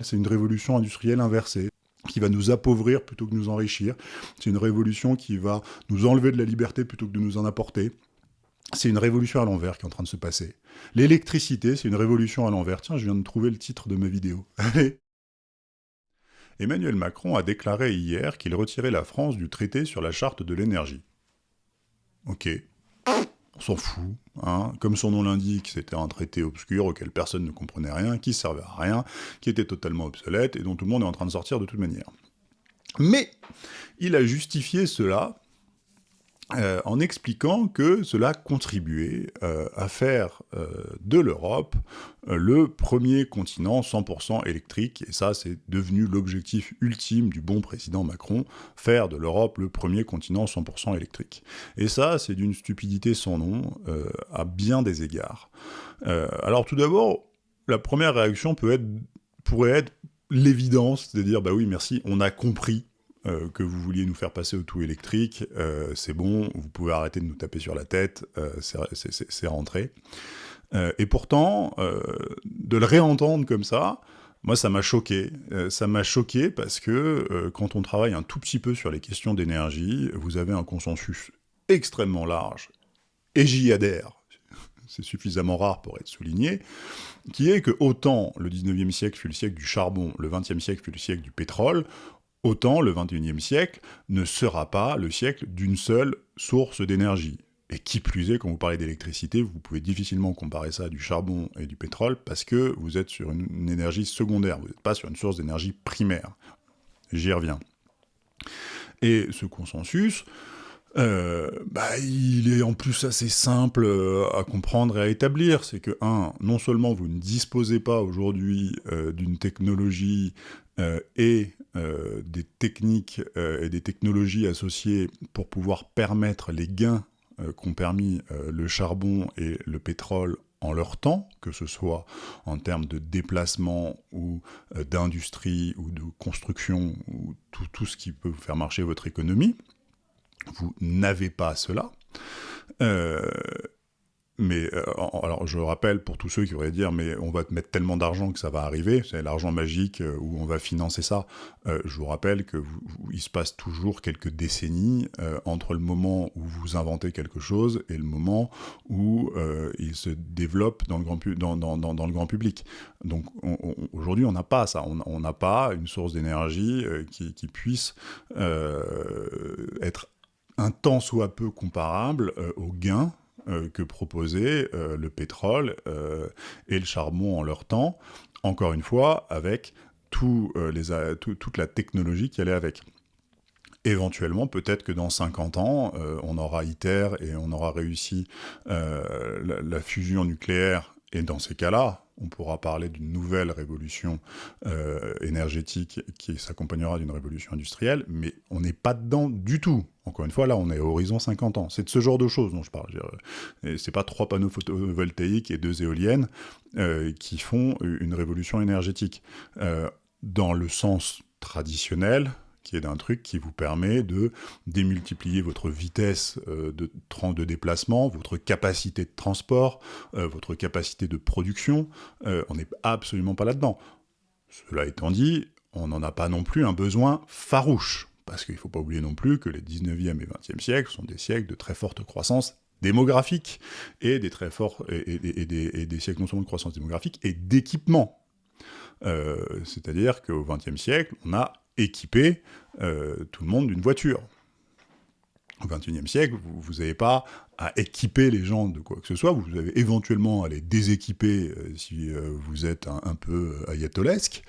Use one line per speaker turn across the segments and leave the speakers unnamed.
C'est une révolution industrielle inversée qui va nous appauvrir plutôt que nous enrichir. C'est une révolution qui va nous enlever de la liberté plutôt que de nous en apporter. C'est une révolution à l'envers qui est en train de se passer. L'électricité, c'est une révolution à l'envers. Tiens, je viens de trouver le titre de ma vidéo. Emmanuel Macron a déclaré hier qu'il retirait la France du traité sur la charte de l'énergie. Ok, s'en fout. Hein. Comme son nom l'indique, c'était un traité obscur auquel personne ne comprenait rien, qui servait à rien, qui était totalement obsolète, et dont tout le monde est en train de sortir de toute manière. Mais il a justifié cela euh, en expliquant que cela contribuait euh, à faire euh, de l'Europe le premier continent 100% électrique, et ça c'est devenu l'objectif ultime du bon président Macron, faire de l'Europe le premier continent 100% électrique. Et ça c'est d'une stupidité sans nom, à bien des égards. alors tout d'abord, la première réaction peut être, pourrait être l'évidence, à dire, bah oui merci, on a compris euh, que vous vouliez nous faire passer au tout électrique, euh, c'est bon, vous pouvez arrêter de nous taper sur la tête, euh, c'est rentré. et pourtant, de le réentendre comme ça, moi ça m'a choqué. ça m'a choqué parce que quand on travaille un tout petit peu sur les questions d'énergie, vous avez un consensus extrêmement large, et j'y adhère, c'est suffisamment rare pour être souligné, qui est que autant le 19e siècle fut le siècle du charbon, le 20e siècle fut le siècle du pétrole, Autant le XXIe siècle ne sera pas le siècle d'une seule source d'énergie. Et qui plus est, quand vous parlez d'électricité, vous pouvez difficilement comparer ça à du charbon et du pétrole parce que vous êtes sur une, énergie secondaire, vous n'êtes pas sur une source d'énergie primaire. J'y reviens. Et ce consensus, euh, bah, il est en plus assez simple euh, à comprendre et à établir. C'est que, un, non seulement vous ne disposez pas aujourd'hui euh, d'une technologie et des techniques et des technologies associées pour pouvoir permettre les gains qu'ont permis le charbon et le pétrole en leur temps, que ce soit en termes de déplacement ou d'industrie ou de construction ou tout, tout ce qui peut faire marcher votre économie vous n'avez pas cela. Euh, mais euh, alors je rappelle pour tous ceux qui voudraient dire mais on va te mettre tellement d'argent que ça va arriver, c'est l'argent magique euh, où on va financer ça. je vous rappelle que il se passe toujours quelques décennies entre le moment où vous inventez quelque chose et le moment où il se développe dans le grand, public. Donc aujourd'hui on n'a pas ça, on n'a pas une source d'énergie qui, puisse être un tant soit peu comparable euh, gains euh, que proposait euh, le pétrole et le charbon en leur temps, encore une fois, avec toute la technologie qui allait avec. Éventuellement, peut-être que dans 50 ans, on aura ITER et on aura réussi la, fusion nucléaire, et dans ces cas-là, on pourra parler d'une nouvelle révolution euh, énergétique qui s'accompagnera d'une révolution industrielle, mais on n'est pas dedans du tout. Encore une fois, là, on est à horizon 50 ans. C'est de ce genre de choses dont je parle. C'est pas trois panneaux photovoltaïques et deux éoliennes euh, qui font une révolution énergétique. Euh, dans le sens traditionnel, qui est d'un truc qui vous permet de démultiplier votre vitesse euh, de, de déplacement, votre capacité de transport, euh, votre capacité de production. Euh, on n'est absolument pas là-dedans. Cela étant dit, on n'en a pas non plus un besoin farouche, parce qu'il ne faut pas oublier non plus que les 19e et 20e siècles sont des siècles de très forte croissance démographique, et des très forts, et des siècles non seulement de croissance démographique, et d'équipement. C'est-à-dire qu'au XXe siècle, on a équiper euh, tout le monde d'une voiture. Au XXIe siècle, vous n'avez pas à équiper les gens de quoi que ce soit, vous avez éventuellement à les déséquiper euh, si euh, vous êtes un, peu ayatolesque,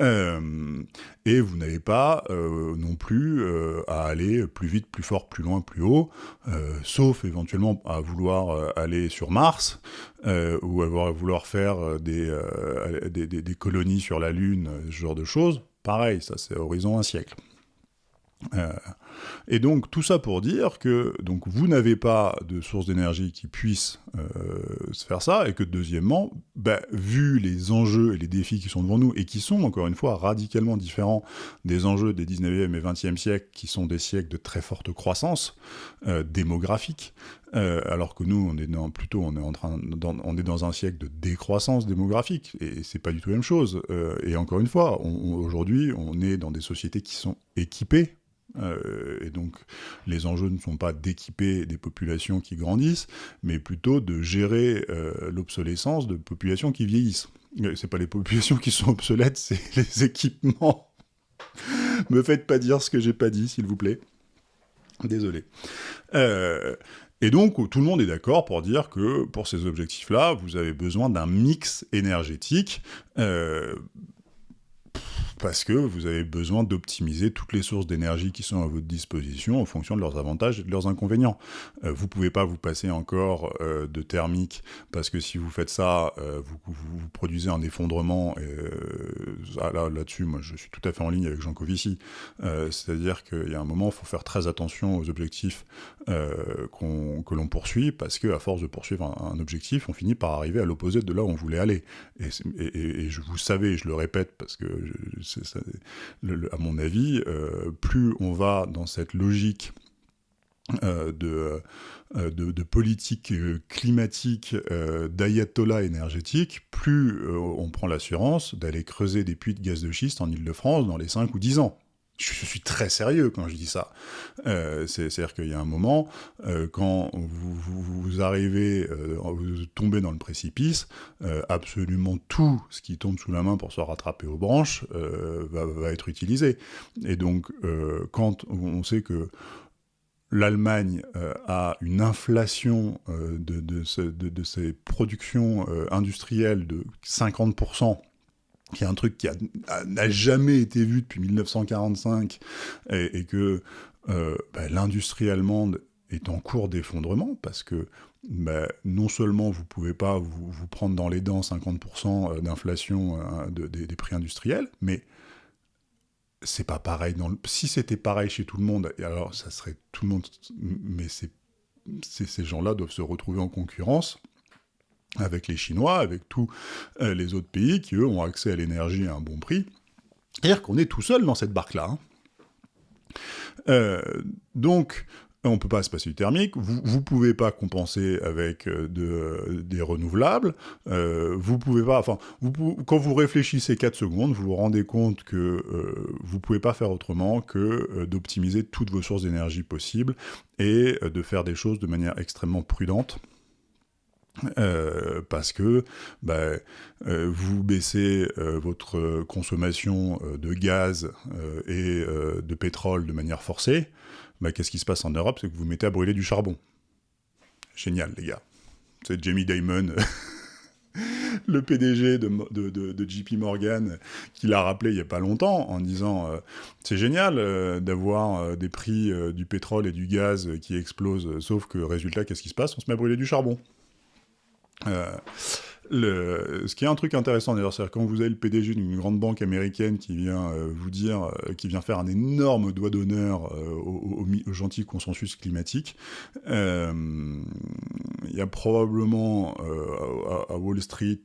et vous n'avez pas non plus à aller plus vite, plus fort, plus loin, plus haut, sauf éventuellement à vouloir aller sur Mars, ou à vouloir faire des, des, des colonies sur la Lune, ce genre de choses, Pareil, ça c'est horizon un siècle. Euh, Et donc tout ça pour dire que donc vous n'avez pas de source d'énergie qui puisse euh, faire ça, et que deuxièmement, bah, vu les enjeux et les défis qui sont devant nous, et qui sont encore une fois radicalement différents des enjeux des 19e et 20e siècles, qui sont des siècles de très forte croissance euh, démographique, euh, alors que nous, on est dans, plutôt, on est en train, dans, on est dans un siècle de décroissance démographique, et c'est pas du tout la même chose. Euh, et encore une fois, aujourd'hui, on est dans des sociétés qui sont équipées euh, et donc, les enjeux ne sont pas d'équiper des populations qui grandissent, mais plutôt de gérer l'obsolescence de populations qui vieillissent. C'est pas les populations qui sont obsolètes, c'est les équipements. Me faites pas dire ce que j'ai pas dit, s'il vous plaît. Désolé. Euh, et donc, tout le monde est d'accord pour dire que pour ces objectifs-là, vous avez besoin d'un mix énergétique euh, parce que vous avez besoin d'optimiser toutes les sources d'énergie qui sont à votre disposition en fonction de leurs avantages et de leurs inconvénients. Euh, vous ne pouvez pas vous passer encore euh, de thermique, parce que si vous faites ça, euh, vous, produisez un effondrement, là, là-dessus, moi je suis tout à fait en ligne avec Jean Covici, c'est-à-dire qu'il y a un moment, il faut faire très attention aux objectifs que l'on poursuit, parce qu'à force de poursuivre un, objectif, on finit par arriver à l'opposé de là où on voulait aller. Et, je vous savez, je le répète, parce que à mon avis, euh, plus on va dans cette logique euh, euh, de, politique climatique d'ayatollah énergétique, plus on prend l'assurance d'aller creuser des puits de gaz de schiste en Ile-de-France dans les 5 ou 10 ans. Je, suis très sérieux quand je dis ça. Euh, C'est-à-dire qu'il y a un moment, euh, quand vous, arrivez, euh, vous tombez dans le précipice, absolument tout ce qui tombe sous la main pour se rattraper aux branches va, être utilisé. Et donc, quand on sait que l'Allemagne a une inflation de, ses productions industrielles de 50%, qui est un truc qui n'a jamais été vu depuis 1945, et, que euh, bah, l'industrie allemande est en cours d'effondrement, parce que bah, non seulement vous ne pouvez pas vous, prendre dans les dents 50% euh, d'inflation euh, de, de, des prix industriels, mais c'est pas pareil. Si c'était pareil chez tout le monde, alors ça serait tout le monde, mais ces gens-là doivent se retrouver en concurrence avec les Chinois, avec tous euh, les autres pays qui, eux, ont accès à l'énergie à un bon prix. C'est-à-dire qu'on est tout seul dans cette barque-là. Hein. Euh, donc, on ne peut pas se passer du thermique, vous ne pouvez pas compenser avec euh, de, des renouvelables, vous pouvez pas, enfin, quand vous réfléchissez 4 secondes, vous vous rendez compte que vous ne pouvez pas faire autrement que d'optimiser toutes vos sources d'énergie possibles et de faire des choses de manière extrêmement prudente. Euh, parce que bah, euh, vous baissez euh, votre consommation de gaz et de pétrole de manière forcée, bah, qu'est-ce qui se passe en Europe? C'est que vous mettez à brûler du charbon. Génial, les gars. C'est Jamie Dimon, le PDG de, JP Morgan, qui l'a rappelé il n'y a pas longtemps, en disant c'est génial d'avoir des prix du pétrole et du gaz qui explosent, sauf que résultat, qu'est-ce qui se passe? On se met à brûler du charbon. Euh, le, ce qui est un truc intéressant d'ailleurs, c'est quand vous avez le PDG d'une grande banque américaine qui vient euh, vous dire, euh, qui vient faire un énorme doigt d'honneur au, gentil consensus climatique, il y a probablement à, Wall Street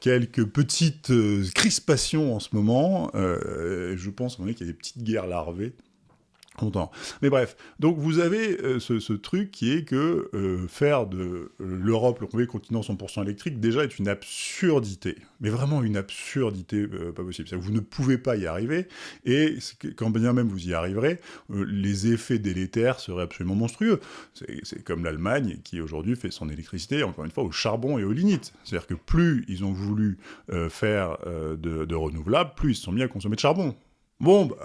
quelques petites crispations en ce moment. je pense qu'il y a des petites guerres larvées Mais bref, donc vous avez euh, ce, truc qui est que euh, faire de l'Europe le premier continent 100% électrique déjà est une absurdité, mais vraiment une absurdité euh, pas possible. vous ne pouvez pas y arriver, et quand bien même vous y arriverez, les effets délétères seraient absolument monstrueux. C'est comme l'Allemagne qui aujourd'hui fait son électricité, encore une fois, au charbon et au lignite. C'est-à-dire que plus ils ont voulu faire de, de renouvelables, plus ils se sont mis à consommer de charbon. Bon, bah,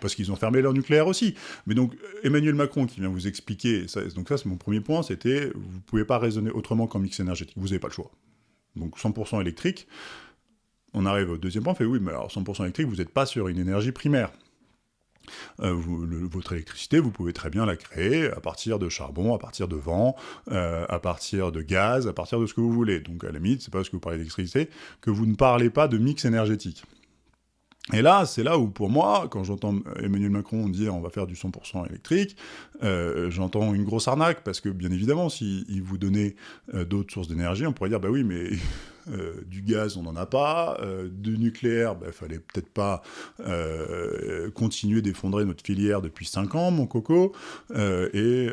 parce qu'ils ont fermé leur nucléaire aussi. Mais donc, Emmanuel Macron qui vient vous expliquer, ça, donc ça c'est mon premier point, c'était, vous ne pouvez pas raisonner autrement qu'en mix énergétique, vous n'avez pas le choix. Donc 100% électrique, on arrive au deuxième point, on fait oui, mais alors 100% électrique, vous n'êtes pas sur une énergie primaire. Euh, votre électricité, vous pouvez très bien la créer à partir de charbon, à partir de vent, euh, à partir de gaz, à partir de ce que vous voulez. Donc à la limite, c'est pas parce que vous parlez d'électricité que vous ne parlez pas de mix énergétique. Et là, c'est là où, pour moi, quand j'entends Emmanuel Macron dire on va faire du 100% électrique, euh, j'entends une grosse arnaque, parce que, bien évidemment, s'il vous donnait euh, d'autres sources d'énergie, on pourrait dire, bah oui, mais euh, du gaz, on n'en a pas, du nucléaire, il bah, fallait peut-être pas continuer d'effondrer notre filière depuis 5 ans, mon coco, et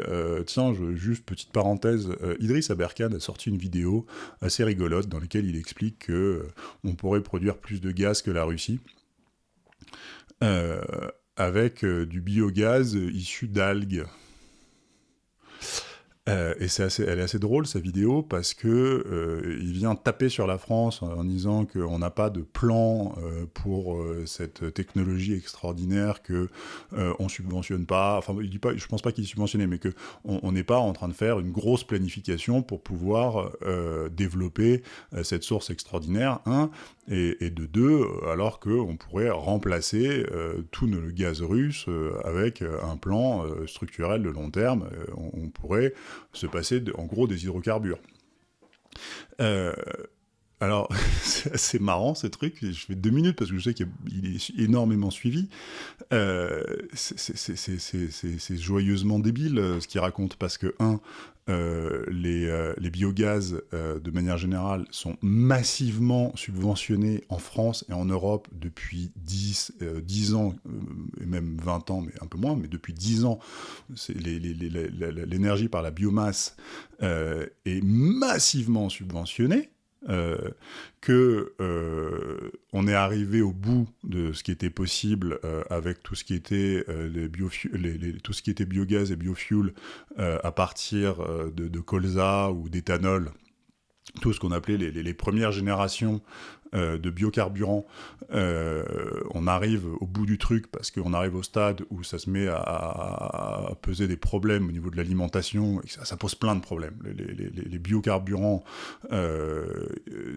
tiens, je, juste petite parenthèse, Idriss Aberkan a sorti une vidéo assez rigolote dans laquelle il explique que on pourrait produire plus de gaz que la Russie. Euh, avec euh, du biogaz issu d'algues. Euh, et c'est assez, elle est assez drôle cette vidéo parce que euh, il vient taper sur la France en, disant qu'on n'a pas de plan euh, pour cette technologie extraordinaire que on subventionne pas. Enfin, il dit pas, je pense pas qu'il subventionnait, mais que on n'est pas en train de faire une grosse planification pour pouvoir développer cette source extraordinaire. Un et, de deux, alors qu'on pourrait remplacer tout le gaz russe avec un plan structurel de long terme. On pourrait se passer en gros des hydrocarbures. Alors, c'est marrant ce truc, je fais deux minutes parce que je sais qu'il est énormément suivi. Euh, c'est joyeusement débile euh, ce qu'il raconte parce que, un, euh, les, euh, biogaz, de manière générale, sont massivement subventionnés en France et en Europe depuis 10, 10 ans, et même 20 ans, mais un peu moins, mais depuis 10 ans, l'énergie par la biomasse est massivement subventionnée. Euh, que euh, on est arrivé au bout de ce qui était possible euh, avec tout ce qui était tout ce qui était biogaz et biofuel à partir de, de colza ou d'éthanol. Tout ce qu'on appelait les, les, premières générations euh, de biocarburants, euh, on arrive au bout du truc parce qu'on arrive au stade où ça se met à, peser des problèmes au niveau de l'alimentation, et ça, pose plein de problèmes. Les, biocarburants euh,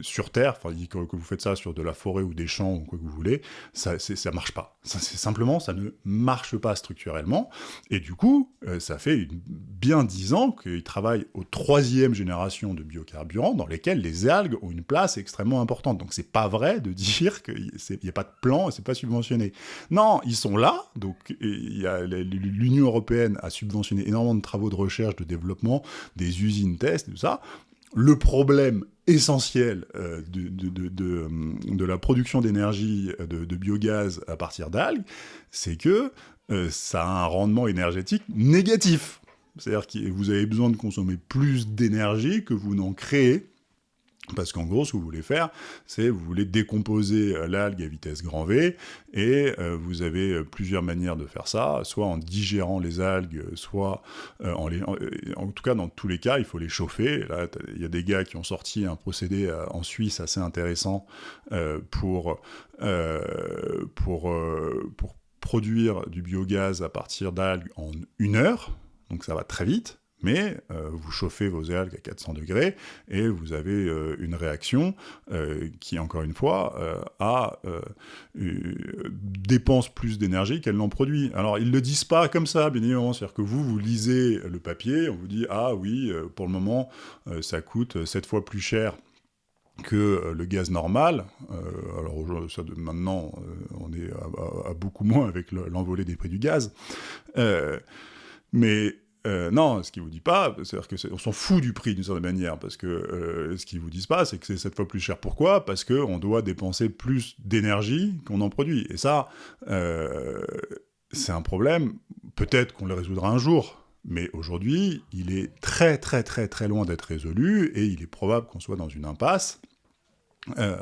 sur Terre, que, vous faites ça sur de la forêt ou des champs ou quoi que vous voulez, ça, ça marche pas. Simplement, ça ne marche pas structurellement, et du coup, ça fait bien dix ans qu'ils travaillent aux troisième génération de biocarburants dans lesquels les algues ont une place extrêmement importante. Donc c'est pas vrai de dire qu'il n'y a pas de plan et c'est pas subventionné. Non, ils sont là, donc l'Union Européenne a subventionné énormément de travaux de recherche, de développement, des usines test, tout ça. Le problème essentiel euh, de, de, la production d'énergie de, biogaz à partir d'algues, c'est que euh, ça a un rendement énergétique négatif. C'est-à-dire que vous avez besoin de consommer plus d'énergie que vous n'en créez parce qu'en gros, ce que vous voulez faire, c'est vous voulez décomposer euh, l'algue à vitesse grand V, et euh, vous avez euh, plusieurs manières de faire ça, soit en digérant les algues, soit en les... En, tout cas, dans tous les cas, il faut les chauffer. Là, il y a des gars qui ont sorti un procédé en Suisse assez intéressant pour, produire du biogaz à partir d'algues en une heure, donc ça va très vite, mais euh, vous chauffez vos algues à 400 degrés et vous avez euh, une réaction euh, qui, encore une fois, dépense plus d'énergie qu'elle n'en produit. Alors, ils ne le disent pas comme ça, bien évidemment, c'est-à-dire que vous, vous lisez le papier, on vous dit « Ah oui, pour le moment, ça coûte 7 fois plus cher que le gaz normal. alors maintenant, on est à beaucoup moins avec l'envolée des prix du gaz. mais euh, non, ce qu'ils vous dit pas, c'est-à-dire qu'on s'en fout du prix d'une certaine manière, parce que euh, ce qu'ils vous disent pas, c'est que c'est cette fois plus cher. Pourquoi? Parce qu'on doit dépenser plus d'énergie qu'on en produit. Et ça, euh, c'est un problème. Peut-être qu'on le résoudra un jour, mais aujourd'hui, il est très très très très loin d'être résolu, et il est probable qu'on soit dans une impasse. Euh,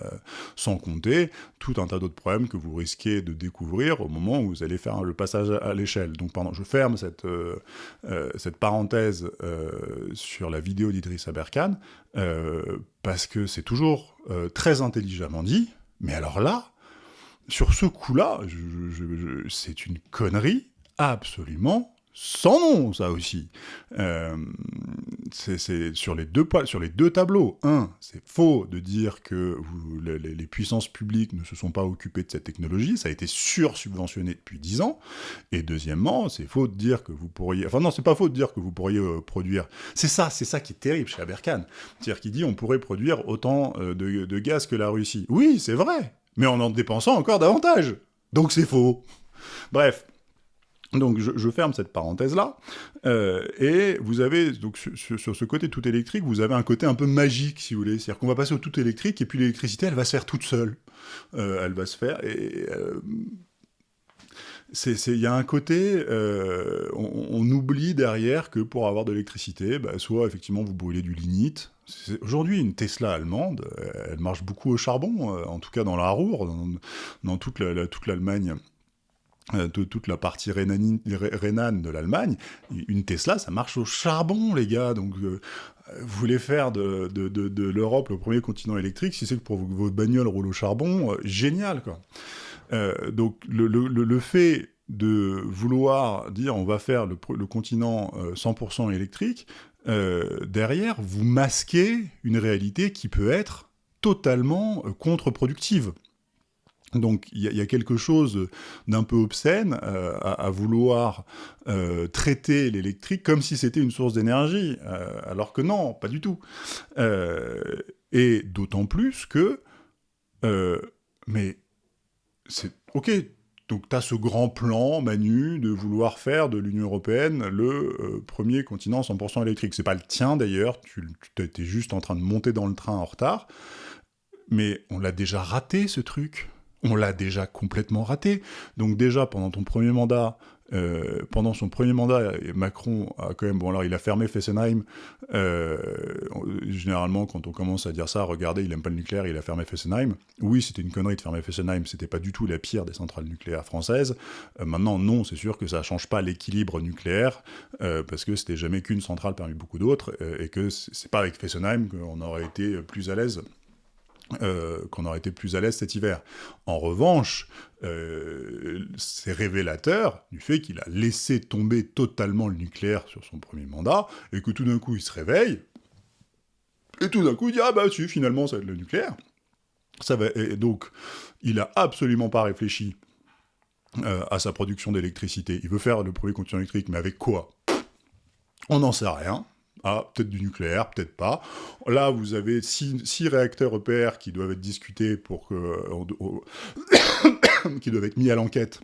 sans compter tout un tas d'autres problèmes que vous risquez de découvrir au moment où vous allez faire le passage à, l'échelle. Donc je ferme cette, euh, euh, cette parenthèse sur la vidéo d'Idriss Aberkan, parce que c'est toujours très intelligemment dit, mais alors là, sur ce coup-là, c'est une connerie absolument sans nom, ça aussi. Euh, c'est sur, les deux, tableaux. Un, c'est faux de dire que les, puissances publiques ne se sont pas occupées de cette technologie, ça a été sur-subventionné depuis dix ans. Et deuxièmement, c'est faux de dire que vous pourriez... Enfin non, c'est pas faux de dire que vous pourriez euh, produire... C'est ça, c'est ça qui est terrible chez Aberkan. C'est-à-dire qu'il dit on pourrait produire autant euh, de gaz que la Russie. Oui, c'est vrai, mais en en dépensant encore davantage. Donc c'est faux. Bref. Donc je, ferme cette parenthèse-là, euh, et vous avez, donc sur, ce côté tout électrique, vous avez un côté un peu magique, si vous voulez, c'est-à-dire qu'on va passer au tout électrique, et puis l'électricité, elle va se faire toute seule. Euh, elle va se faire, et euh, il y a un côté, euh, on, oublie derrière que pour avoir de l'électricité, bah, soit effectivement vous brûlez du lignite. Aujourd'hui, une Tesla allemande, elle marche beaucoup au charbon, en tout cas dans la Ruhr, dans, toute l'Allemagne. toute la partie rhénane de l'Allemagne, une Tesla, ça marche au charbon, les gars. Donc, vous voulez faire de, l'Europe le premier continent électrique, si c'est que pour votre bagnole roule au charbon, génial, quoi. Euh, donc le, fait de vouloir dire on va faire le, continent 100% euh, électrique, euh, derrière, vous masquez une réalité qui peut être totalement contre-productive. Donc il y, a quelque chose d'un peu obscène à, vouloir traiter l'électrique comme si c'était une source d'énergie, alors que non, pas du tout. et d'autant plus que, mais c'est ok. Donc tu as ce grand plan, Manu, de vouloir faire de l'Union Européenne le euh, premier continent 100% électrique. C'est pas le tien d'ailleurs, tu, tu juste en train de monter dans le train en retard. Mais on l'a déjà raté ce truc. On l'a déjà complètement raté. Donc déjà, euh, pendant son premier mandat, Macron a quand même, bon alors il a fermé Fessenheim, euh, généralement quand on commence à dire ça, regardez, il aime pas le nucléaire, il a fermé Fessenheim. Oui, c'était une connerie de fermer Fessenheim, c'était pas du tout la pire des centrales nucléaires françaises. Euh, maintenant, non, c'est sûr que ça change pas l'équilibre nucléaire, parce que c'était jamais qu'une centrale parmi beaucoup d'autres, et que c'est pas avec Fessenheim qu'on aurait été plus à l'aise euh, qu'on aurait été plus à l'aise cet hiver. En revanche, euh, c'est révélateur du fait qu'il a laissé tomber totalement le nucléaire sur son premier mandat, et que tout d'un coup il se réveille, et tout d'un coup il dit « Ah bah si, finalement ça va être le nucléaire ». Ça va, et donc, il a absolument pas réfléchi euh, à sa production d'électricité. Il veut faire le premier continent électrique, mais avec quoi? On n'en sait rien. Ah, peut-être du nucléaire, peut-être pas. Là, vous avez six, réacteurs EPR qui doivent être discutés pour que... qui doivent être mis à l'enquête.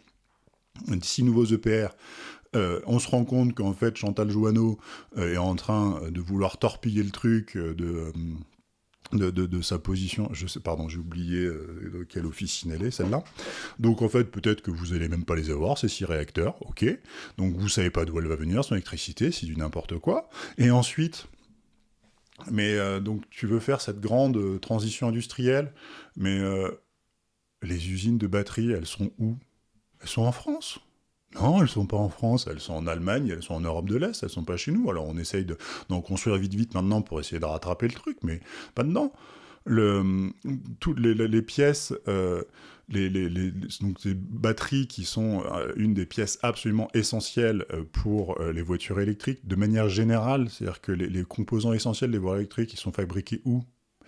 Six nouveaux EPR. Euh, on se rend compte qu'en fait, Chantal Joanneau euh, est en train de vouloir torpiller le truc, euh, de de, sa position. Je sais, pardon, j'ai oublié euh, de quelle officine elle est, celle-là. Donc en fait, peut-être que vous allez même pas les avoir, ces six réacteurs, ok. Donc vous savez pas d'où elle va venir, son électricité, c'est du n'importe quoi. Et ensuite, mais euh, donc tu veux faire cette grande euh, transition industrielle, mais les usines de batterie, elles sont où? Elles sont en France non, elles sont pas en France, elles sont en Allemagne, elles sont en Europe de l'Est, elles sont pas chez nous. Alors on essaye d'en construire vite vite maintenant pour essayer de rattraper le truc, mais pas dedans. Toutes les, pièces, euh, les, batteries qui sont euh, une des pièces absolument essentielles euh, pour les voitures électriques, de manière générale, c'est-à-dire que les, composants essentiels des voitures électriques, ils sont fabriqués où?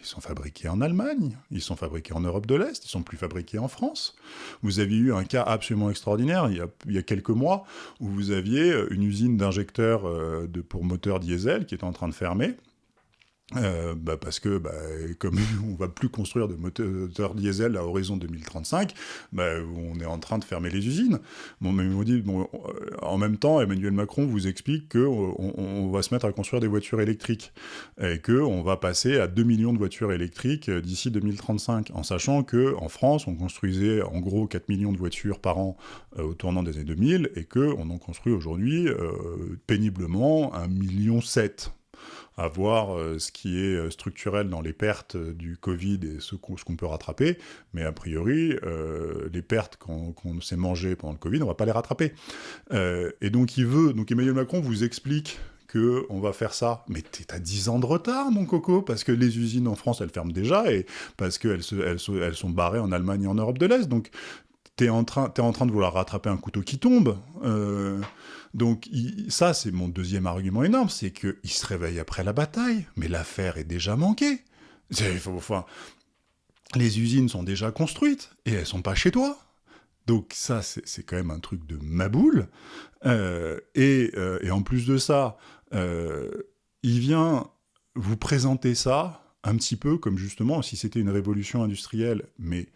Ils sont fabriqués en Allemagne, ils sont fabriqués en Europe de l'Est, ils sont plus fabriqués en France. Vous avez eu un cas absolument extraordinaire il y a, quelques mois où vous aviez une usine d'injecteurs euh, pour moteurs diesel qui était en train de fermer. Euh, bah parce que bah, comme on va plus construire de moteurs diesel à horizon 2035, bah, on est en train de fermer les usines. Mais euh, en même temps, Emmanuel Macron vous explique que on, va se mettre à construire des voitures électriques et que on va passer à 2 millions de voitures électriques euh, d'ici 2035, en sachant que en France, on construisait en gros 4 millions de voitures par an au tournant des années 2000 et que on en construit aujourd'hui péniblement 1,7 million à voir euh, ce qui est euh, structurel dans les pertes euh, du Covid et ce qu'on peut rattraper, mais a priori, les pertes qu'on s'est mangées pendant le Covid, on va pas les rattraper. et donc il veut, donc Emmanuel Macron vous explique que on va faire ça. Mais t'es à 10 ans de retard, mon coco, parce que les usines en France, elles ferment déjà, et parce qu'elles elles, elles sont barrées en Allemagne et en Europe de l'Est. Donc, t'es en, train, es en train de vouloir rattraper un couteau qui tombe. Donc ça, c'est mon deuxième argument énorme, c'est qu'il se réveille après la bataille, mais l'affaire est déjà manquée. Enfin, les usines sont déjà construites, et elles sont pas chez toi. Donc ça, c'est quand même un truc de maboule. Euh, euh, et, en plus de ça, euh, il vient vous présenter ça un petit peu comme justement si c'était une révolution industrielle, mais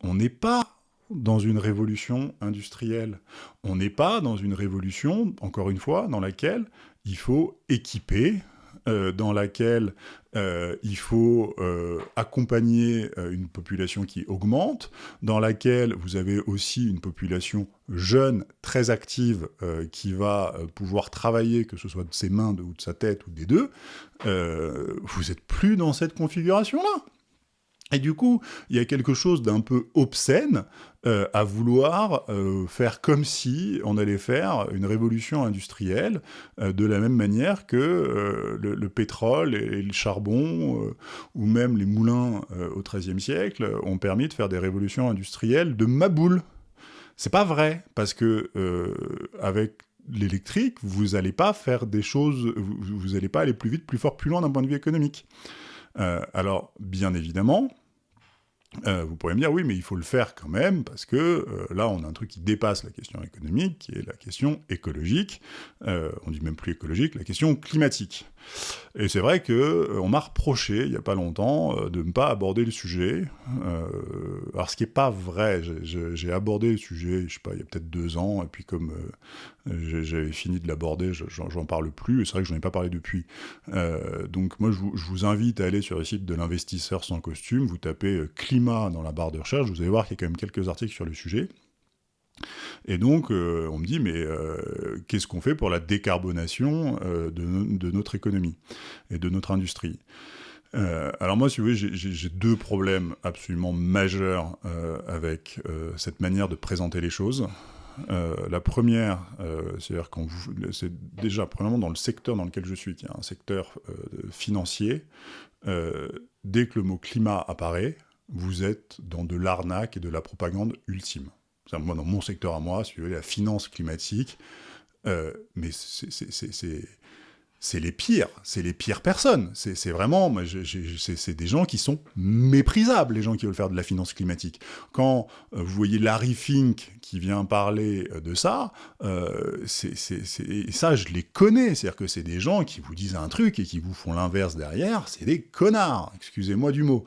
on n'est pas dans une révolution industrielle. On n'est pas dans une révolution, encore une fois, dans laquelle il faut équiper, euh, dans laquelle euh, il faut euh, accompagner une population qui augmente, dans laquelle vous avez aussi une population jeune, très active, qui va pouvoir travailler, que ce soit de ses mains ou de sa tête ou des deux, vous n'êtes plus dans cette configuration-là. Et du coup, il y a quelque chose d'un peu obscène euh, à vouloir euh, faire comme si on allait faire une révolution industrielle euh, de la même manière que le, pétrole et, le charbon, ou même les moulins au XIIIe siècle, ont permis de faire des révolutions industrielles de maboule. C'est pas vrai, parce que avec l'électrique, vous n'allez pas faire des choses, vous n'allez pas aller plus vite, plus fort, plus loin d'un point de vue économique. Euh, alors, bien évidemment, euh, vous pourriez me dire, oui, mais il faut le faire quand même, parce que euh, là, on a un truc qui dépasse la question économique, qui est la question écologique, on dit même plus écologique, la question climatique. Et c'est vrai que on m'a reproché, il n'y a pas longtemps, de ne pas aborder le sujet. alors, ce qui n'est pas vrai, j'ai abordé le sujet, je sais pas, il y a peut-être deux ans, et puis comme j'avais fini de l'aborder, j'en parle plus, et c'est vrai que j'en ai pas parlé depuis. Euh, donc moi, je vous, invite à aller sur le site de l'investisseur sans costume, vous tapez euh, climat dans la barre de recherche, vous allez voir qu'il y a quand même quelques articles sur le sujet. Et donc, euh, on me dit, mais qu'est-ce qu'on fait pour la décarbonation de, notre économie et de notre industrie? Alors moi, si vous voulez, j'ai deux problèmes absolument majeurs avec cette manière de présenter les choses. Euh, la première, euh, c'est-à-dire quand c'est déjà premièrement dans le secteur dans lequel je suis, qui est un secteur euh, financier, dès que le mot climat apparaît, vous êtes dans de l'arnaque et de la propagande ultime. Moi, dans mon secteur à moi, si vous voulez, la finance climatique, mais c'est c'est les pires, c'est les pires personnes. C'est vraiment, c'est des gens qui sont méprisables, les gens qui veulent faire de la finance climatique. Quand euh, vous voyez Larry Fink qui vient parler euh, de ça, euh, ça je les connais, c'est-à-dire que c'est des gens qui vous disent un truc et qui vous font l'inverse derrière, c'est des connards, excusez-moi du mot.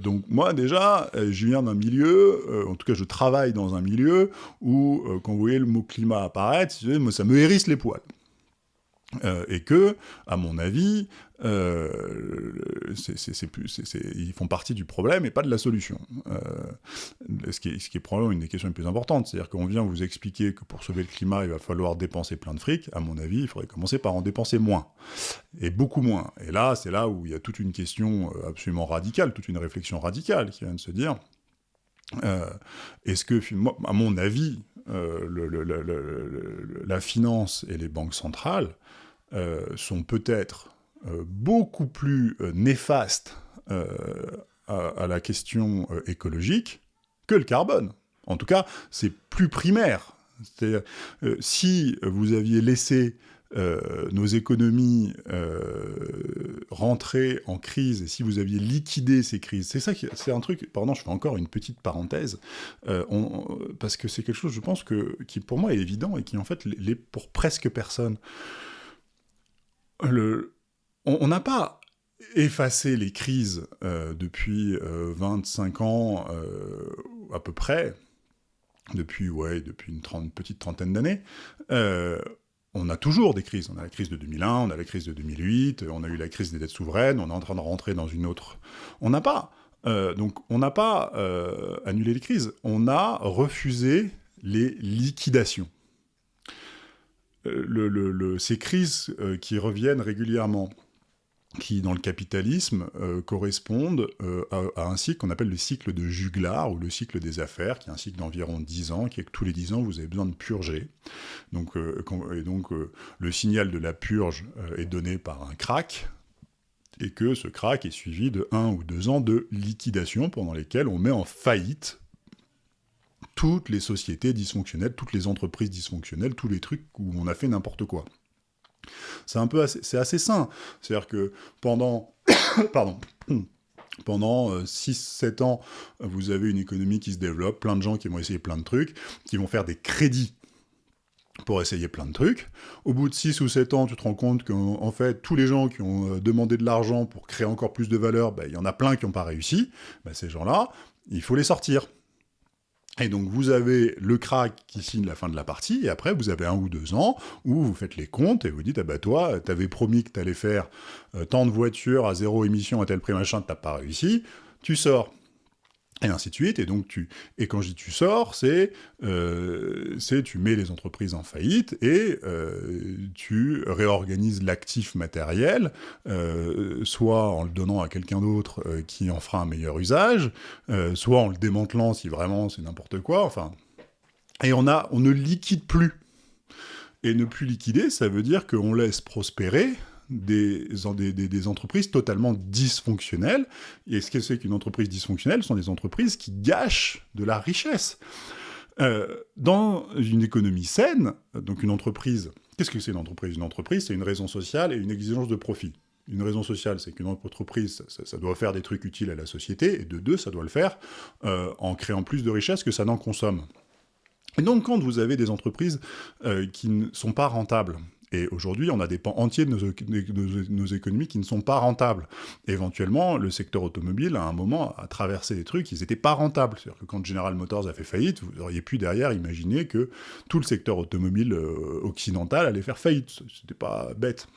donc moi déjà, je viens d'un milieu, en tout cas je travaille dans un milieu où quand vous voyez le mot climat apparaître, ça me hérisse les poils. Euh, et que, à mon avis, euh, ils font partie du problème et pas de la solution. Euh, ce, qui ce, qui est, probablement une des questions les plus importantes, c'est-à-dire qu'on vient vous expliquer que pour sauver le climat, il va falloir dépenser plein de fric, à mon avis, il faudrait commencer par en dépenser moins, et beaucoup moins. Et là, c'est là où il y a toute une question absolument radicale, toute une réflexion radicale qui vient de se dire, est-ce que, à mon avis, la finance et les banques centrales euh, sont peut-être euh, beaucoup plus euh, néfastes à, la question écologique que le carbone. En tout cas, c'est plus primaire. Si vous aviez laissé nos économies rentrer en crise, et si vous aviez liquidé ces crises, c'est ça, c'est un truc, pardon, je fais encore une petite parenthèse, parce que c'est quelque chose, je pense, que, qui pour moi est évident, et qui en fait l'est pour presque personne on n'a pas effacé les crises euh, depuis 25 euh, ans euh, à peu près, depuis, ouais, depuis une, petite trentaine d'années. On a toujours des crises. On a la crise de 2001, on a la crise de 2008, on a eu la crise des dettes souveraines, on est en train de rentrer dans une autre... On n'a pas... donc on n'a pas annulé les crises, on a refusé les liquidations. Euh, ces crises euh, qui reviennent régulièrement, qui, dans le capitalisme, euh, correspondent à, un cycle qu'on appelle le cycle de Juglar, ou le cycle des affaires, qui est un cycle d'environ 10 ans, qui est que tous les 10 ans, vous avez besoin de purger. Donc, et donc, le signal de la purge est donné par un crack, et que ce crack est suivi de 1 ou 2 ans de liquidation, pendant lesquels on met en faillite toutes les sociétés dysfonctionnelles, toutes les entreprises dysfonctionnelles, tous les trucs où on a fait n'importe quoi. C'est un peu assez, sain. C'est-à-dire que pendant 6-7 euh, ans, vous avez une économie qui se développe, plein de gens qui vont essayer plein de trucs, qui vont faire des crédits pour essayer plein de trucs. Au bout de 6 ou 7 ans, tu te rends compte qu'en fait, tous les gens qui ont euh, demandé de l'argent pour créer encore plus de valeur, ben, il y en a plein qui n'ont pas réussi. Ben, ces gens-là, il faut les sortir. Et donc vous avez le crack qui signe la fin de la partie, et après vous avez un ou deux ans où vous faites les comptes et vous dites, ah bah toi, t'avais promis que t'allais faire euh, tant de voitures à zéro émission à tel prix machin, t'as pas réussi, tu sors et ainsi de suite. Et donc, tu, et quand je dis tu sors, c'est, euh, tu mets les entreprises en faillite et euh, tu réorganises l'actif matériel, euh, soit en le donnant à quelqu'un d'autre qui en fera un meilleur usage, soit en le démantelant si vraiment c'est n'importe quoi. Enfin, et on a, on ne liquide plus. Et ne plus liquider, ça veut dire qu'on laisse prospérer des, entreprises totalement dysfonctionnelles. Et ce que c'est qu'une entreprise dysfonctionnelle Ce sont des entreprises qui gâchent de la richesse. Euh, dans une économie saine, donc une entreprise, qu'est-ce que c'est une entreprise? Une entreprise, c'est une raison sociale et une exigence de profit. Une raison sociale, c'est qu'une entreprise, ça, doit faire des trucs utiles à la société, et de deux, ça doit le faire euh, en créant plus de richesse que ça n'en consomme. Et donc, quand vous avez des entreprises euh, qui ne sont pas rentables, et aujourd'hui, on a des pans entiers de nos, économies qui ne sont pas rentables. éventuellement, le secteur automobile, à un moment, a traversé des trucs, ils n'étaient pas rentables. C'est-à-dire que quand General Motors a fait faillite, vous auriez pu derrière imaginer que tout le secteur automobile euh, occidental allait faire faillite. C'était pas bête.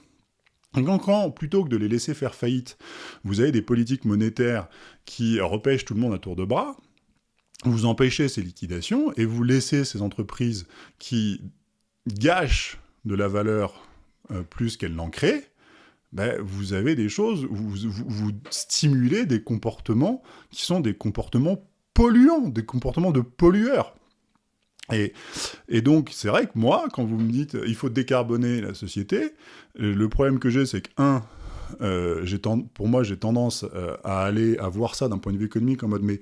Donc quand, plutôt que de les laisser faire faillite, vous avez des politiques monétaires qui repêchent tout le monde à tour de bras, vous empêchez ces liquidations et vous laissez ces entreprises qui gâchent de la valeur euh, plus qu'elle n'en crée, ben, vous avez des choses, vous, vous, stimulez des comportements qui sont des comportements polluants, des comportements de pollueurs. Et, et donc, c'est vrai que moi, quand vous me dites il faut décarboner la société, euh, le problème que j'ai, c'est que, un, euh, pour moi, j'ai tendance à aller à voir ça d'un point de vue économique en mode, mais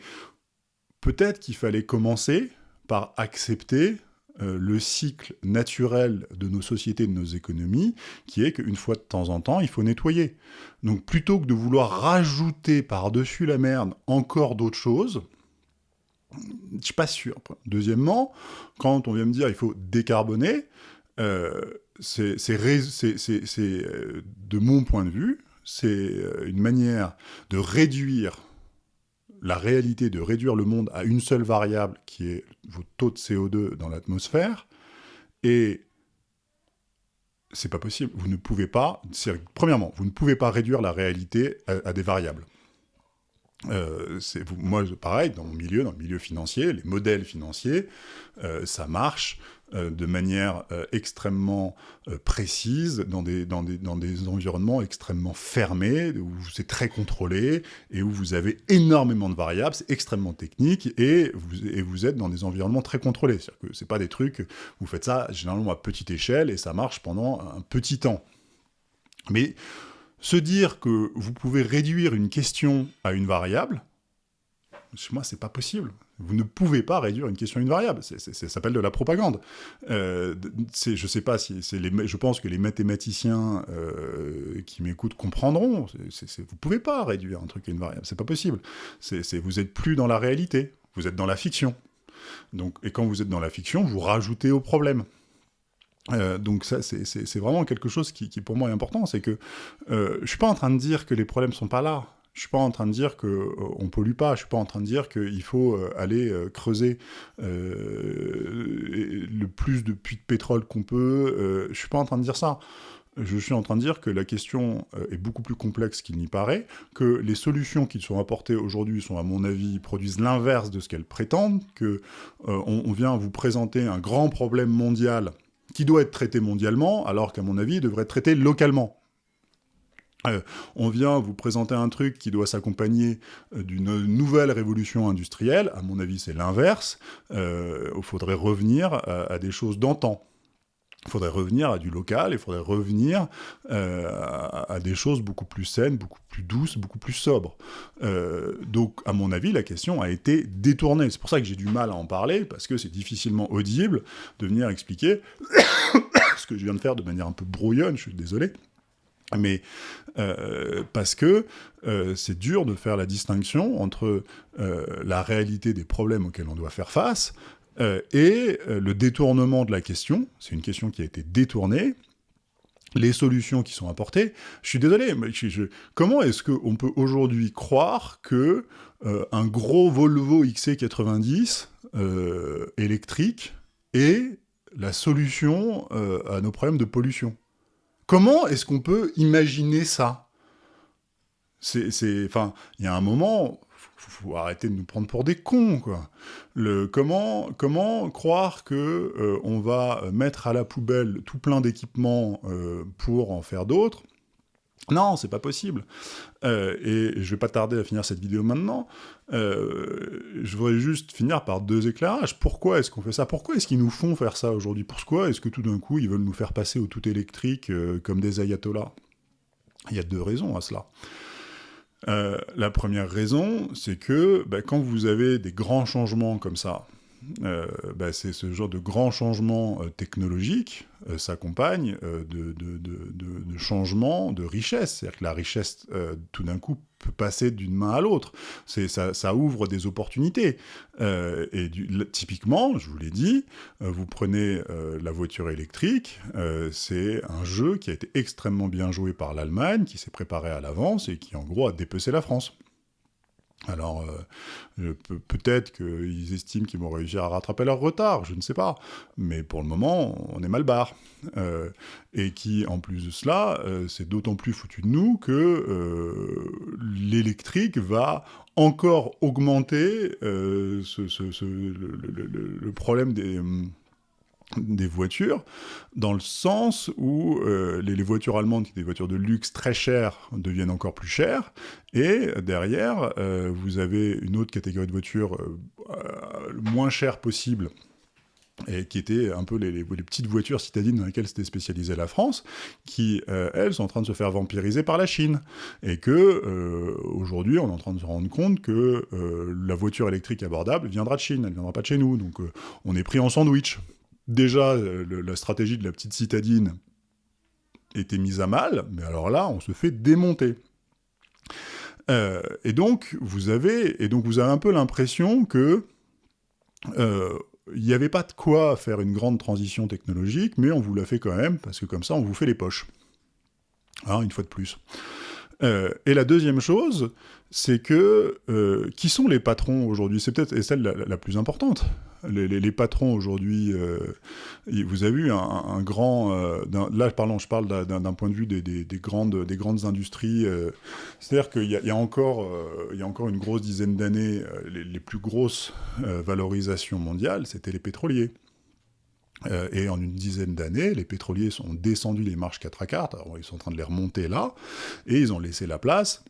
peut-être qu'il fallait commencer par accepter euh, le cycle naturel de nos sociétés, de nos économies, qui est qu'une fois de temps en temps, il faut nettoyer. Donc plutôt que de vouloir rajouter par-dessus la merde encore d'autres choses, je suis pas sûr. Deuxièmement, quand on vient me dire il faut décarboner, euh, c'est euh, de mon point de vue, c'est une manière de réduire la réalité de réduire le monde à une seule variable, qui est vos taux de CO2 dans l'atmosphère, et c'est pas possible. Vous ne pouvez pas, premièrement, vous ne pouvez pas réduire la réalité à, des variables. Euh, moi, pareil, dans mon milieu, dans le milieu financier, les modèles financiers, euh, ça marche de manière euh, extrêmement euh, précise, dans des, dans, des, dans des environnements extrêmement fermés, où c'est très contrôlé, et où vous avez énormément de variables, c'est extrêmement technique, et vous, et vous êtes dans des environnements très contrôlés. C'est-à-dire que c'est pas des trucs, vous faites ça généralement à petite échelle, et ça marche pendant un petit temps. Mais se dire que vous pouvez réduire une question à une variable, chez moi, c'est pas possible. Vous ne pouvez pas réduire une question à une variable. Ça s'appelle de la propagande. Euh, je sais pas si je pense que les mathématiciens euh, qui m'écoutent comprendront. Vous vous pouvez pas réduire un truc à une variable. C'est pas possible. vous êtes plus dans la réalité. Vous êtes dans la fiction. Et quand vous êtes dans la fiction, vous rajoutez au problème. Euh, donc ça, c'est vraiment quelque chose qui, qui, pour moi est important, c'est que euh, je suis pas en train de dire que les problèmes sont pas là. Je suis pas en train de dire qu'on euh, ne pollue pas, je suis pas en train de dire qu'il faut euh, aller euh, creuser le plus de puits de pétrole qu'on peut, je suis pas en train de dire ça. Je suis en train de dire que la question est beaucoup plus complexe qu'il n'y paraît, que les solutions qui sont apportées aujourd'hui sont, à mon avis, produisent l'inverse de ce qu'elles prétendent, que on, vient vous présenter un grand problème mondial qui doit être traité mondialement, alors qu'à mon avis, il devrait être traité localement. Euh, on vient vous présenter un truc qui doit s'accompagner euh, d'une nouvelle révolution industrielle. À mon avis, c'est l'inverse. Euh, il faudrait revenir à, des choses d'antan. Il faudrait revenir à du local, il faudrait revenir à, des choses beaucoup plus saines, beaucoup plus douces, beaucoup plus sobres. donc, à mon avis, la question a été détournée. C'est pour ça que j'ai du mal à en parler, parce que c'est difficilement audible de venir expliquer ce que je viens de faire de manière un peu brouillonne, je suis désolé mais euh, parce que euh, c'est dur de faire la distinction entre euh, la réalité des problèmes auxquels on doit faire face et le détournement de la question, c'est une question qui a été détournée, les solutions qui sont apportées. Je suis désolé, mais comment est-ce qu'on peut aujourd'hui croire que un gros Volvo XC90 électrique est la solution à nos problèmes de pollution? Comment est-ce qu'on peut imaginer ça? C'est, enfin, il y a un moment, faut, faut arrêter de nous prendre pour des cons, quoi. Comment, croire que euh, va mettre à la poubelle tout plein d'équipements euh, pour en faire d'autres non, c'est pas possible. Euh, et je vais pas tarder à finir cette vidéo maintenant. je voudrais juste finir par deux éclairages. Pourquoi est-ce qu'on fait ça? Pourquoi est-ce qu'ils nous font faire ça aujourd'hui? Pourquoi est-ce que tout d'un coup, ils veulent nous faire passer au tout électrique comme des ayatollahs? Il y a deux raisons à cela. Euh, la première raison, c'est que bah, quand vous avez des grands changements comme ça, euh, bah, c'est ce genre de grands changements euh, technologiques euh, s'accompagne de, de, changements de richesse. C'est-à-dire que la richesse, tout d'un coup, peut passer d'une main à l'autre. Ça, ça ouvre des opportunités. et typiquement, je vous l'ai dit, vous prenez la voiture électrique, c'est un jeu qui a été extrêmement bien joué par l'Allemagne, qui s'est préparé à l'avance et qui, en gros, a dépecé la France. Alors, euh, peut-être qu'ils estiment qu'ils vont réussir à rattraper leur retard, je ne sais pas. Mais pour le moment, on est mal barre. Euh, et qui, en plus de cela, euh, c'est d'autant plus foutu de nous que l'électrique va encore augmenter le, problème des des voitures, dans le sens où euh, les, voitures allemandes, qui sont des voitures de luxe très chères, deviennent encore plus chères, et derrière, euh, vous avez une autre catégorie de voitures euh, le moins chères possible, et qui étaient un peu les, petites voitures citadines dans lesquelles s'était spécialisée la France, qui, elles, sont en train de se faire vampiriser par la Chine. Et que, aujourd'hui, on est en train de se rendre compte que la voiture électrique abordable viendra de Chine, elle ne viendra pas de chez nous. Donc, on est pris en sandwich déjà, euh, la stratégie de la petite citadine était mise à mal, mais alors là, on se fait démonter. Euh, et donc, vous avez, et donc vous avez un peu l'impression que euh, il n'y avait pas de quoi faire une grande transition technologique, mais on vous l'a fait quand même, parce que comme ça, on vous fait les poches. Hein, une fois de plus. Et la deuxième chose, c'est que qui sont les patrons aujourd'hui? C'est peut-être celle la, plus importante les, patrons aujourd'hui, euh, vous avez vu un, grand, euh, là pardon, je parle d'un point de vue des, grandes, des grandes industries, euh, c'est-à-dire qu'il y, a encore, y a encore une grosse dizaine d'années, les, plus grosses valorisations mondiales, c'était les pétroliers. Et en une dizaine d'années, les pétroliers sont descendus les marches 4 à 4, alors ils sont en train de les remonter là, et ils ont laissé la place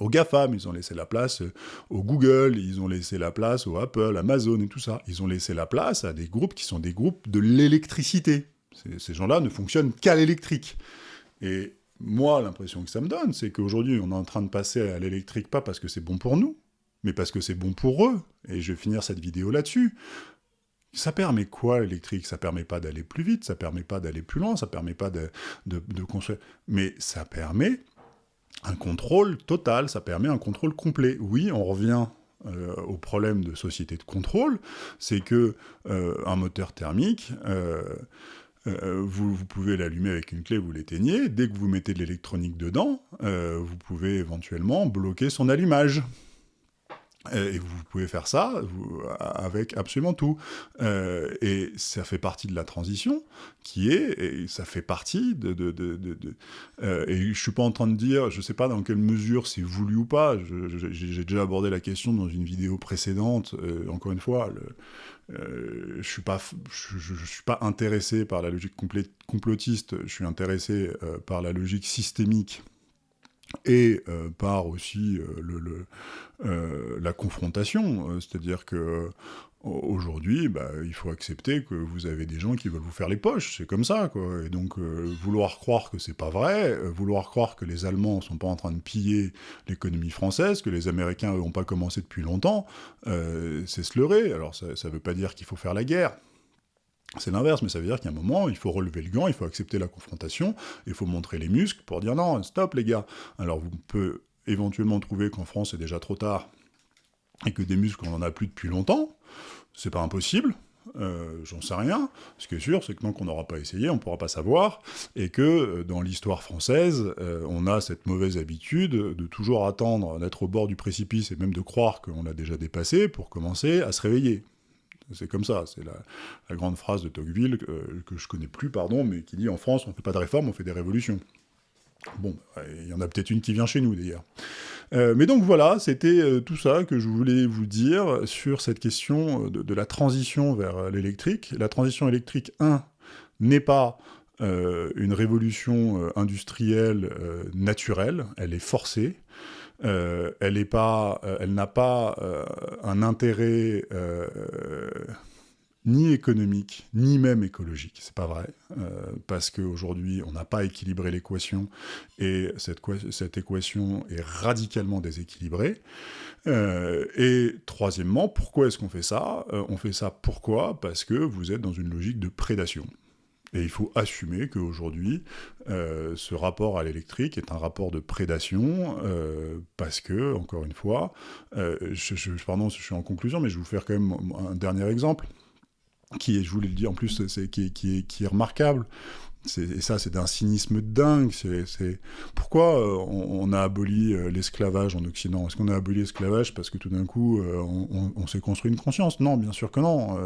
aux GAFAM, ils ont laissé la place euh, au Google, ils ont laissé la place au Apple, Amazon et tout ça. Ils ont laissé la place à des groupes qui sont des groupes de l'électricité. Ces gens-là ne fonctionnent qu'à l'électrique. Et moi, l'impression que ça me donne, c'est qu'aujourd'hui, on est en train de passer à l'électrique, pas parce que c'est bon pour nous, mais parce que c'est bon pour eux. Et je vais finir cette vidéo là-dessus. Ça permet quoi l'électrique? Ça permet pas d'aller plus vite, ça permet pas d'aller plus loin, ça permet pas de, construire... Mais ça permet un contrôle total, ça permet un contrôle complet. Oui, on revient euh, au problème de société de contrôle, c'est que euh, un moteur thermique, euh, vous, vous, pouvez l'allumer avec une clé, vous l'éteignez, dès que vous mettez de l'électronique dedans, vous pouvez éventuellement bloquer son allumage. Et vous pouvez faire ça avec absolument tout. Euh, et ça fait partie de la transition, qui est, et ça fait partie de... euh, et je suis pas en train de dire, je sais pas dans quelle mesure c'est voulu ou pas, j'ai déjà abordé la question dans une vidéo précédente, euh, encore une fois, je suis je, suis pas intéressé par la logique complotiste, je suis intéressé par la logique systémique et euh, par aussi euh, euh, la confrontation, c'est-à-dire que aujourd'hui, bah, il faut accepter que vous avez des gens qui veulent vous faire les poches, c'est comme ça, quoi. Et donc, vouloir croire que c'est pas vrai, vouloir croire que les Allemands sont pas en train de piller l'économie française, que les Américains n'ont pas commencé depuis longtemps, c'est se leurrer. Alors, ça ne veut pas dire qu'il faut faire la guerre, c'est l'inverse, mais ça veut dire qu'à un moment, il faut relever le gant, il faut accepter la confrontation, il faut montrer les muscles pour dire non, stop les gars. Alors vous pouvez éventuellement trouver qu'en France c'est déjà trop tard, et que des muscles on en a plus depuis longtemps, c'est pas impossible, euh, j'en sais rien. Ce qui est sûr, c'est que tant qu'on n'aura pas essayé, on ne pourra pas savoir, et que euh, dans l'histoire française, euh, on a cette mauvaise habitude de toujours attendre d'être au bord du précipice, et même de croire qu'on l'a déjà dépassé, pour commencer à se réveiller. C'est comme ça, c'est la, grande phrase de Tocqueville, que je connais plus, pardon, mais qui dit « En France, on ne fait pas de réformes, on fait des révolutions ». Bon, il y en a peut-être une qui vient chez nous, d'ailleurs. Euh, mais donc voilà, c'était euh, tout ça que je voulais vous dire sur cette question de, la transition vers l'électrique. La transition électrique, 1, n'est pas euh, une révolution industrielle naturelle, elle est forcée. Elle n'a pas un intérêt ni économique, ni même écologique. C'est pas vrai, euh, parce qu'aujourd'hui, on n'a pas équilibré l'équation, et cette, cette, équation est radicalement déséquilibrée. Euh, et troisièmement, pourquoi est-ce qu'on fait ça? Euh, On fait ça pourquoi? Parce que vous êtes dans une logique de prédation. Et il faut assumer qu'aujourd'hui, ce rapport à l'électrique est un rapport de prédation, parce que, encore une fois, je, pardon je suis en conclusion, mais je vais vous faire quand même un dernier exemple qui est, je voulais le dire en plus, qui est remarquable, et ça, c'est d'un cynisme dingue. C'est Pourquoi euh, on, a aboli euh, l'esclavage en Occident? Est-ce qu'on a aboli l'esclavage parce que tout d'un coup, euh, on, s'est construit une conscience? Non, bien sûr que non.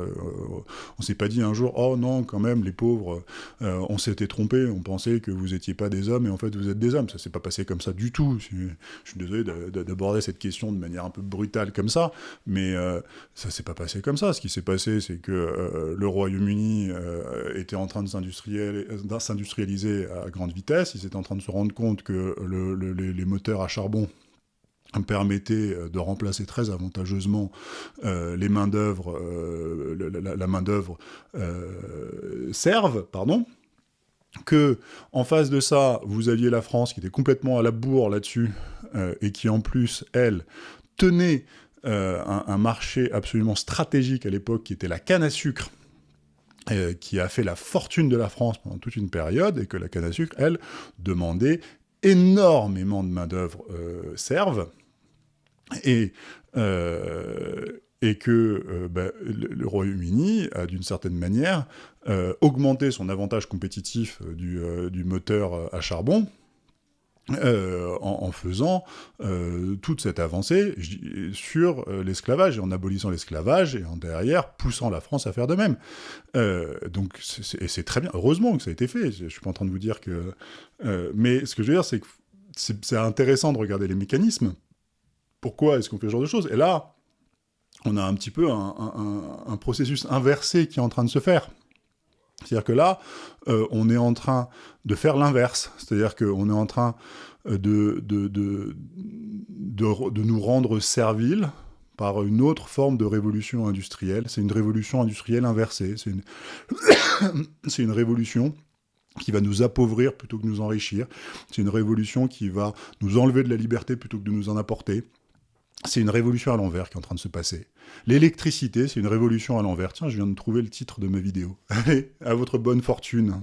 on s'est pas dit un jour, oh non, quand même, les pauvres, on s'était trompé, on pensait que vous étiez pas des hommes, et en fait, vous êtes des hommes. Ça s'est pas passé comme ça du tout. Je, suis désolé d'aborder cette question de manière un peu brutale comme ça, mais ça s'est pas passé comme ça. Ce qui s'est passé, c'est que le Royaume-Uni était en train de s'industrialiser s'industrialiser à grande vitesse. Ils étaient en train de se rendre compte que les moteurs à charbon permettaient euh, de remplacer très avantageusement euh, les mains d'œuvre, euh, la, main d'œuvre serve, pardon, que en face de ça, vous aviez la France qui était complètement à la bourre là-dessus et qui en plus, elle, tenait un, marché absolument stratégique à l'époque qui était la canne à sucre euh, qui a fait la fortune de la France pendant toute une période, et que la canne à sucre, elle, demandait énormément de main-d'œuvre euh, serve, et, euh, que ben, le, Royaume-Uni a, d'une certaine manière, augmenté son avantage compétitif du moteur à charbon, euh, en, faisant euh, toute cette avancée sur euh, l'esclavage, et en abolissant l'esclavage, et en derrière poussant la France à faire de même. donc, c'est très bien, heureusement que ça a été fait, je suis pas en train de vous dire que... mais ce que je veux dire, c'est que c'est intéressant de regarder les mécanismes. Pourquoi est-ce qu'on fait ce genre de choses? Et là, on a un petit peu un processus inversé qui est en train de se faire. C'est-à-dire que là, euh, on est en train de faire l'inverse. C'est-à-dire qu'on est en train euh, de, nous rendre serviles par une autre forme de révolution industrielle. C'est une révolution industrielle inversée. C'est une... une révolution qui va nous appauvrir plutôt que nous enrichir. C'est une révolution qui va nous enlever de la liberté plutôt que de nous en apporter. C'est une révolution à l'envers qui est en train de se passer. L'électricité, c'est une révolution à l'envers. Tiens, je viens de trouver le titre de ma vidéo. Allez, à votre bonne fortune.